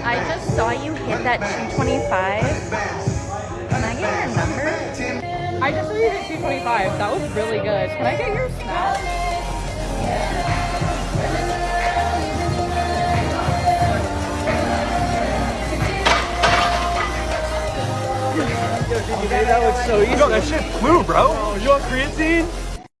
I just saw you hit that 225. Can I get your number? I just saw you hit 225. That was really good. Can I get your snap? That looks so easy. Yo, that shit flew, bro. Oh, you want creatine?